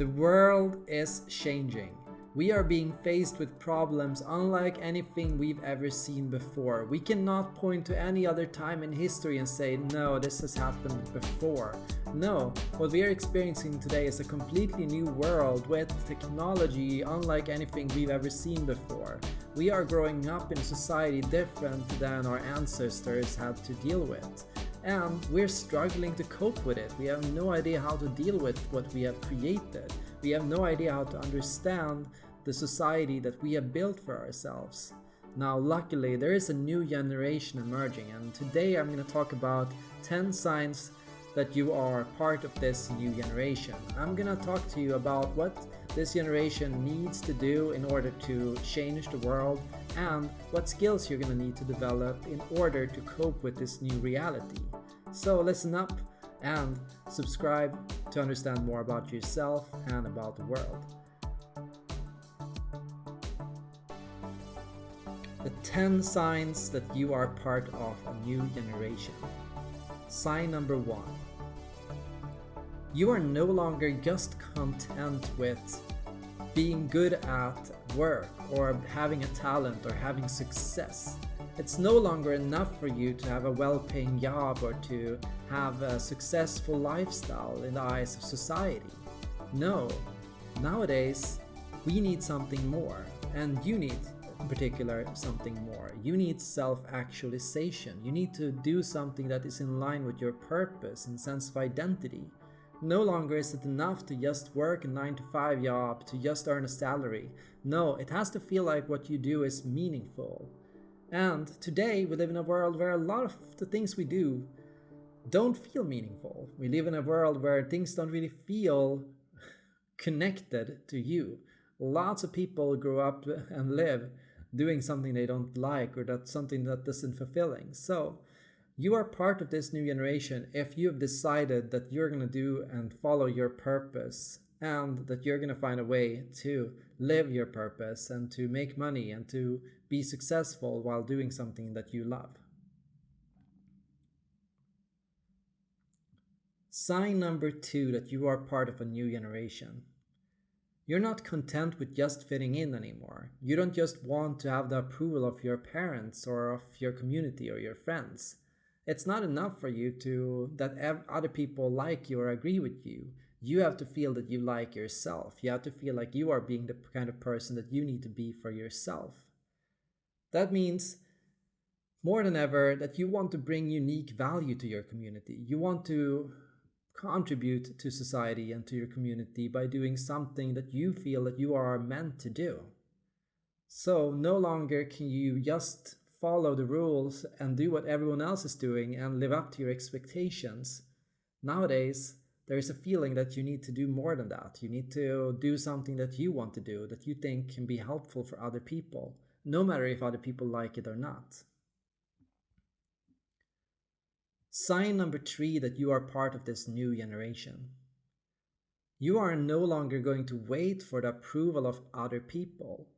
The world is changing. We are being faced with problems unlike anything we've ever seen before. We cannot point to any other time in history and say, no, this has happened before. No, what we are experiencing today is a completely new world with technology unlike anything we've ever seen before. We are growing up in a society different than our ancestors had to deal with. And we're struggling to cope with it. We have no idea how to deal with what we have created. We have no idea how to understand the society that we have built for ourselves. Now, luckily, there is a new generation emerging, and today I'm going to talk about 10 signs that you are part of this new generation. I'm going to talk to you about what this generation needs to do in order to change the world and what skills you're going to need to develop in order to cope with this new reality. So listen up and subscribe to understand more about yourself and about the world. The 10 signs that you are part of a new generation. Sign number 1. You are no longer just content with being good at work or having a talent or having success. It's no longer enough for you to have a well-paying job or to have a successful lifestyle in the eyes of society. No, nowadays we need something more and you need in particular something more. You need self-actualization. You need to do something that is in line with your purpose and sense of identity. No longer is it enough to just work a 9 to 5 job to just earn a salary. No, it has to feel like what you do is meaningful. And today we live in a world where a lot of the things we do don't feel meaningful. We live in a world where things don't really feel connected to you. Lots of people grow up and live doing something they don't like or that's something that isn't fulfilling. So you are part of this new generation if you've decided that you're going to do and follow your purpose and that you're going to find a way to live your purpose and to make money and to be successful while doing something that you love. Sign number two that you are part of a new generation. You're not content with just fitting in anymore. You don't just want to have the approval of your parents or of your community or your friends. It's not enough for you to that other people like you or agree with you. You have to feel that you like yourself. You have to feel like you are being the kind of person that you need to be for yourself. That means more than ever that you want to bring unique value to your community. You want to contribute to society and to your community by doing something that you feel that you are meant to do. So no longer can you just follow the rules and do what everyone else is doing and live up to your expectations. Nowadays, there is a feeling that you need to do more than that. You need to do something that you want to do, that you think can be helpful for other people, no matter if other people like it or not. Sign number three that you are part of this new generation. You are no longer going to wait for the approval of other people.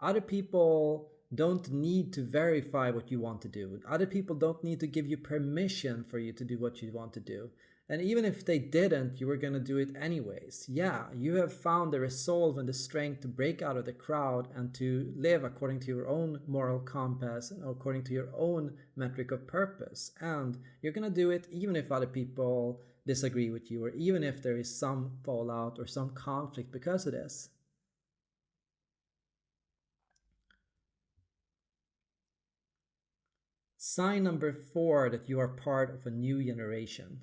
Other people don't need to verify what you want to do. Other people don't need to give you permission for you to do what you want to do. And even if they didn't, you were going to do it anyways. Yeah, you have found the resolve and the strength to break out of the crowd and to live according to your own moral compass and according to your own metric of purpose. And you're going to do it even if other people disagree with you or even if there is some fallout or some conflict because of this. Sign number four that you are part of a new generation.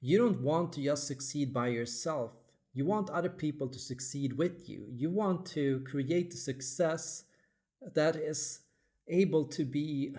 You don't want to just succeed by yourself. You want other people to succeed with you. You want to create a success that is able to be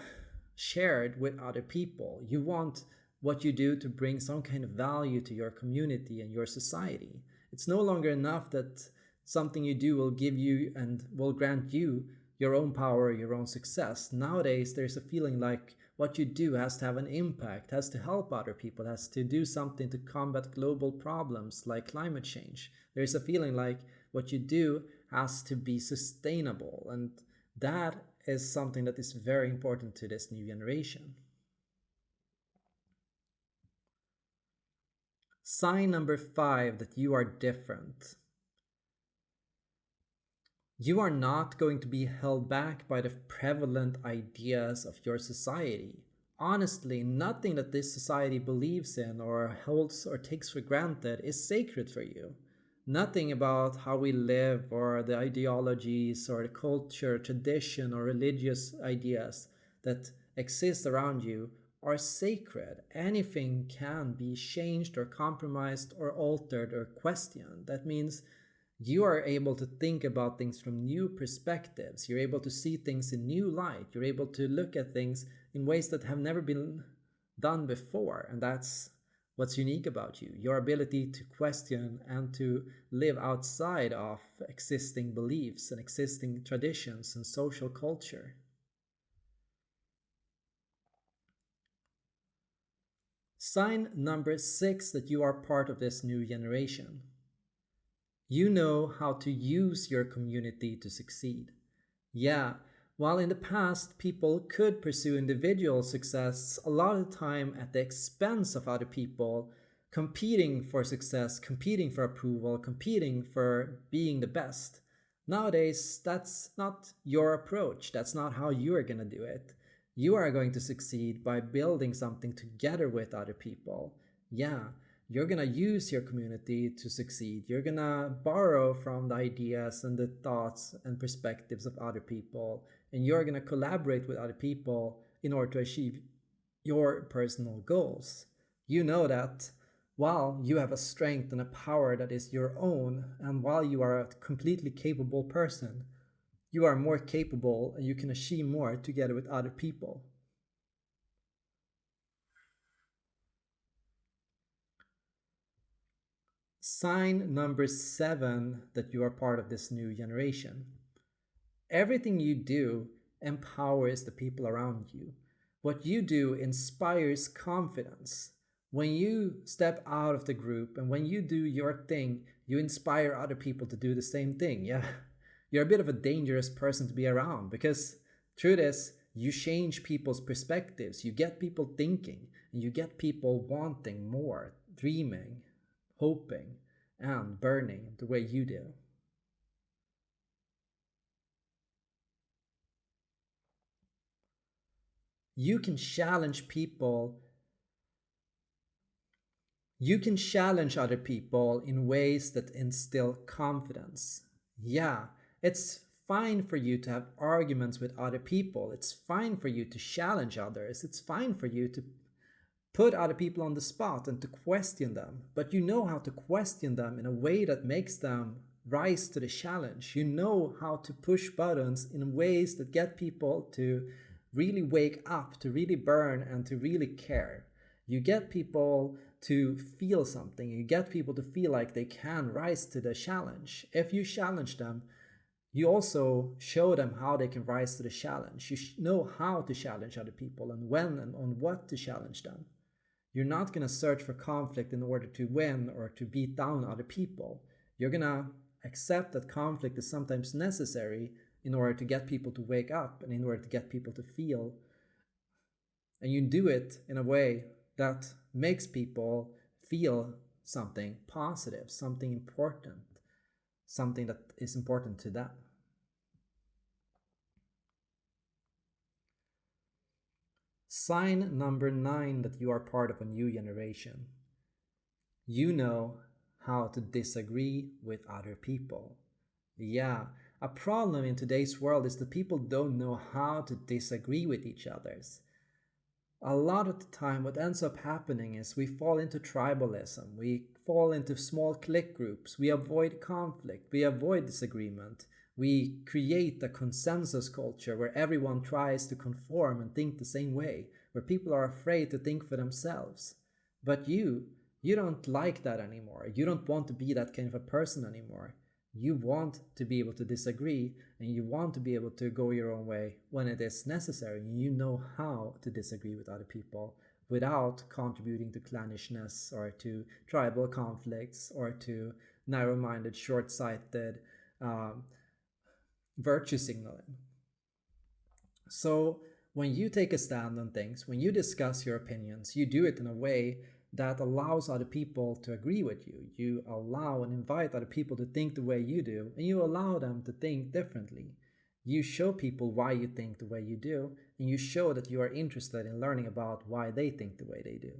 shared with other people. You want what you do to bring some kind of value to your community and your society. It's no longer enough that something you do will give you and will grant you your own power, your own success. Nowadays, there's a feeling like what you do has to have an impact, has to help other people, has to do something to combat global problems like climate change. There's a feeling like what you do has to be sustainable and that is something that is very important to this new generation. Sign number five that you are different. You are not going to be held back by the prevalent ideas of your society. Honestly, nothing that this society believes in or holds or takes for granted is sacred for you. Nothing about how we live or the ideologies or the culture, tradition, or religious ideas that exist around you are sacred. Anything can be changed or compromised or altered or questioned. That means you are able to think about things from new perspectives. You're able to see things in new light. You're able to look at things in ways that have never been done before. And that's what's unique about you your ability to question and to live outside of existing beliefs and existing traditions and social culture. Sign number six that you are part of this new generation. You know how to use your community to succeed. Yeah, while in the past people could pursue individual success a lot of the time at the expense of other people, competing for success, competing for approval, competing for being the best. Nowadays, that's not your approach. That's not how you are going to do it. You are going to succeed by building something together with other people. Yeah, you're going to use your community to succeed. You're going to borrow from the ideas and the thoughts and perspectives of other people. And you're going to collaborate with other people in order to achieve your personal goals. You know that while you have a strength and a power that is your own, and while you are a completely capable person, you are more capable and you can achieve more together with other people. Sign number seven that you are part of this new generation. Everything you do empowers the people around you. What you do inspires confidence. When you step out of the group and when you do your thing, you inspire other people to do the same thing. Yeah, you're a bit of a dangerous person to be around because through this, you change people's perspectives, you get people thinking, and you get people wanting more, dreaming, hoping, and burning the way you do. You can challenge people. You can challenge other people in ways that instill confidence. Yeah, it's fine for you to have arguments with other people. It's fine for you to challenge others. It's fine for you to put other people on the spot and to question them. But you know how to question them in a way that makes them rise to the challenge. You know how to push buttons in ways that get people to really wake up, to really burn, and to really care. You get people to feel something. You get people to feel like they can rise to the challenge. If you challenge them, you also show them how they can rise to the challenge. You know how to challenge other people and when and on what to challenge them. You're not going to search for conflict in order to win or to beat down other people. You're going to accept that conflict is sometimes necessary in order to get people to wake up and in order to get people to feel. And you do it in a way that makes people feel something positive, something important, something that is important to them. Sign number nine that you are part of a new generation. You know how to disagree with other people. Yeah, a problem in today's world is that people don't know how to disagree with each others. A lot of the time, what ends up happening is we fall into tribalism, we fall into small clique groups, we avoid conflict, we avoid disagreement, we create a consensus culture where everyone tries to conform and think the same way, where people are afraid to think for themselves. But you, you don't like that anymore. You don't want to be that kind of a person anymore. You want to be able to disagree and you want to be able to go your own way when it is necessary. You know how to disagree with other people without contributing to clannishness or to tribal conflicts or to narrow minded, short sighted, um, virtue signaling. So when you take a stand on things, when you discuss your opinions, you do it in a way that allows other people to agree with you. You allow and invite other people to think the way you do, and you allow them to think differently. You show people why you think the way you do, and you show that you are interested in learning about why they think the way they do.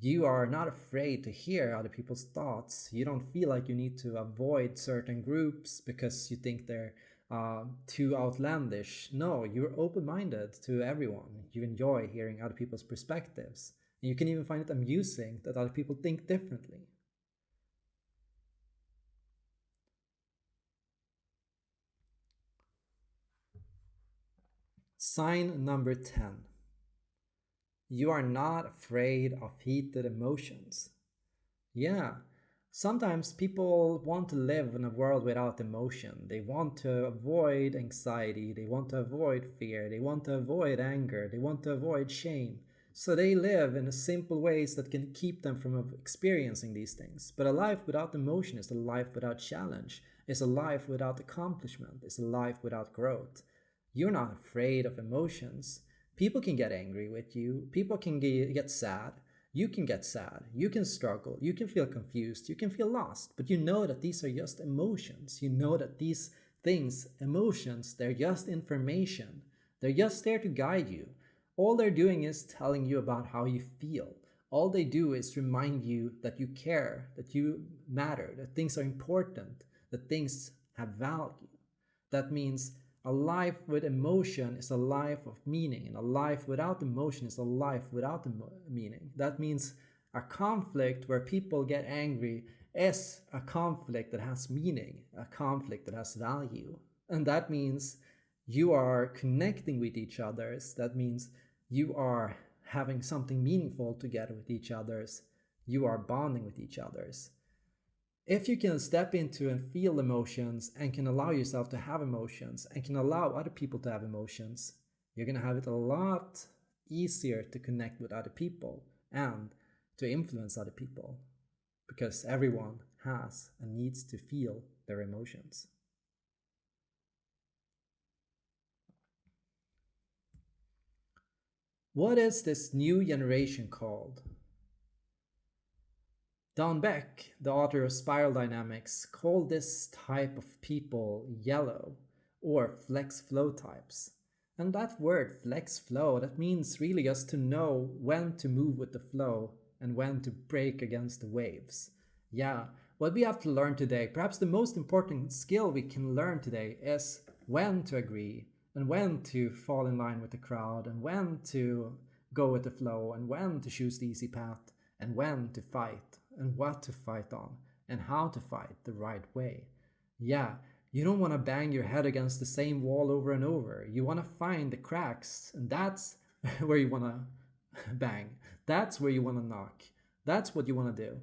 You are not afraid to hear other people's thoughts. You don't feel like you need to avoid certain groups because you think they're uh, too outlandish. No, you're open minded to everyone. You enjoy hearing other people's perspectives. And you can even find it amusing that other people think differently. Sign number 10. You are not afraid of heated emotions. Yeah, sometimes people want to live in a world without emotion. They want to avoid anxiety, they want to avoid fear, they want to avoid anger, they want to avoid shame. So they live in simple ways that can keep them from experiencing these things. But a life without emotion is a life without challenge, is a life without accomplishment, is a life without growth. You're not afraid of emotions. People can get angry with you. People can get sad. You can get sad. You can struggle. You can feel confused. You can feel lost. But you know that these are just emotions. You know that these things, emotions, they're just information. They're just there to guide you. All they're doing is telling you about how you feel. All they do is remind you that you care, that you matter, that things are important, that things have value. That means a life with emotion is a life of meaning, and a life without emotion is a life without meaning. That means a conflict where people get angry is a conflict that has meaning, a conflict that has value. And that means you are connecting with each other. That means you are having something meaningful together with each other's. You are bonding with each other's. If you can step into and feel emotions and can allow yourself to have emotions and can allow other people to have emotions, you're going to have it a lot easier to connect with other people and to influence other people because everyone has and needs to feel their emotions. What is this new generation called? Don Beck, the author of Spiral Dynamics, called this type of people yellow or flex flow types. And that word flex flow, that means really just to know when to move with the flow and when to break against the waves. Yeah, what we have to learn today, perhaps the most important skill we can learn today is when to agree and when to fall in line with the crowd and when to go with the flow and when to choose the easy path and when to fight and what to fight on and how to fight the right way. Yeah, you don't want to bang your head against the same wall over and over. You want to find the cracks, and that's where you want to bang. That's where you want to knock. That's what you want to do.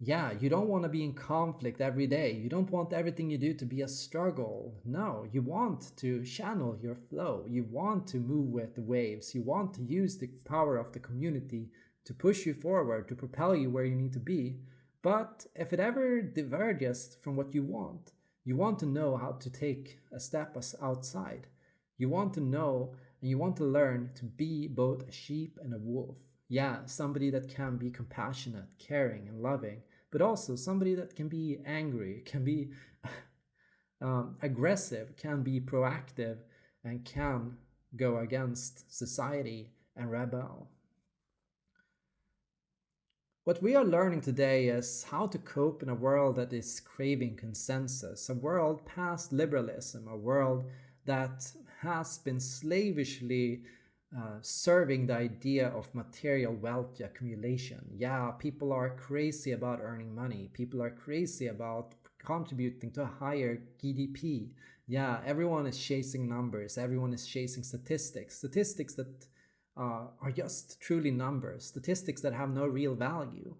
Yeah, you don't want to be in conflict every day. You don't want everything you do to be a struggle. No, you want to channel your flow. You want to move with the waves. You want to use the power of the community to push you forward, to propel you where you need to be. But if it ever diverges from what you want, you want to know how to take a step outside. You want to know and you want to learn to be both a sheep and a wolf. Yeah, somebody that can be compassionate, caring, and loving, but also somebody that can be angry, can be um, aggressive, can be proactive, and can go against society and rebel. What we are learning today is how to cope in a world that is craving consensus, a world past liberalism, a world that has been slavishly uh, serving the idea of material wealth accumulation. Yeah, people are crazy about earning money. People are crazy about contributing to a higher GDP. Yeah, everyone is chasing numbers. Everyone is chasing statistics. Statistics that uh, are just truly numbers, statistics that have no real value.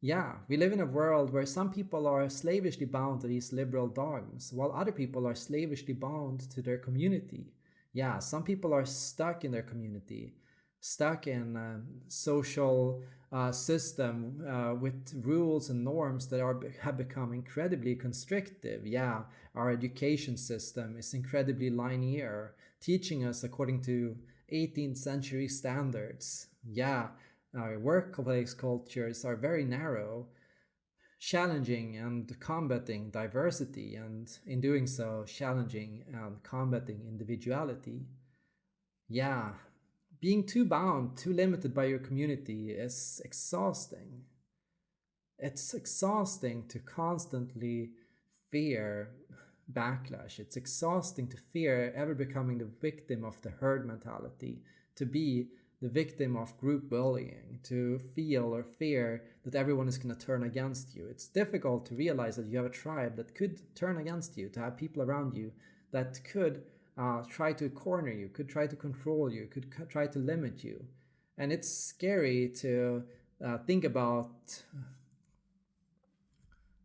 Yeah, we live in a world where some people are slavishly bound to these liberal dogmas, while other people are slavishly bound to their community. Yeah, some people are stuck in their community, stuck in a social uh, system uh, with rules and norms that are have become incredibly constrictive. Yeah, our education system is incredibly linear, teaching us according to 18th century standards. Yeah, our workplace cultures are very narrow, challenging and combating diversity, and in doing so, challenging and combating individuality. Yeah, being too bound, too limited by your community is exhausting. It's exhausting to constantly fear backlash. It's exhausting to fear ever becoming the victim of the herd mentality, to be the victim of group bullying, to feel or fear that everyone is going to turn against you. It's difficult to realize that you have a tribe that could turn against you, to have people around you that could uh, try to corner you, could try to control you, could try to limit you. And it's scary to uh, think about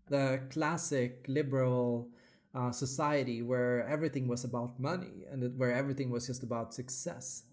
the classic liberal uh, society where everything was about money and where everything was just about success.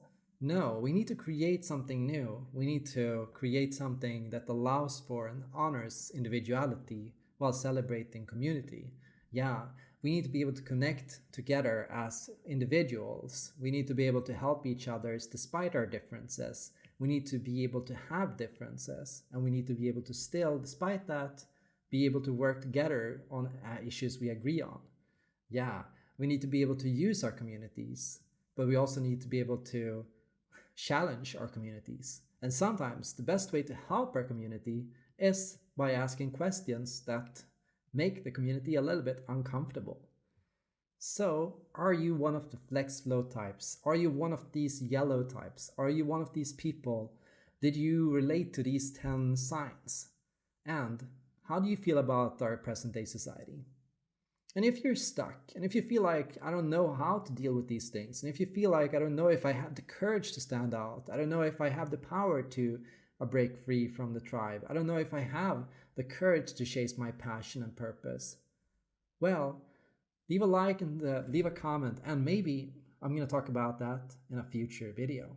No, we need to create something new. We need to create something that allows for and honors individuality while celebrating community. Yeah, we need to be able to connect together as individuals. We need to be able to help each other despite our differences. We need to be able to have differences and we need to be able to still, despite that, be able to work together on uh, issues we agree on. Yeah, we need to be able to use our communities, but we also need to be able to challenge our communities. And sometimes the best way to help our community is by asking questions that make the community a little bit uncomfortable. So, are you one of the flex flow types? Are you one of these yellow types? Are you one of these people? Did you relate to these 10 signs? And how do you feel about our present day society? And if you're stuck, and if you feel like, I don't know how to deal with these things, and if you feel like, I don't know if I have the courage to stand out, I don't know if I have the power to uh, break free from the tribe, I don't know if I have the courage to chase my passion and purpose. Well, leave a like and uh, leave a comment, and maybe I'm going to talk about that in a future video.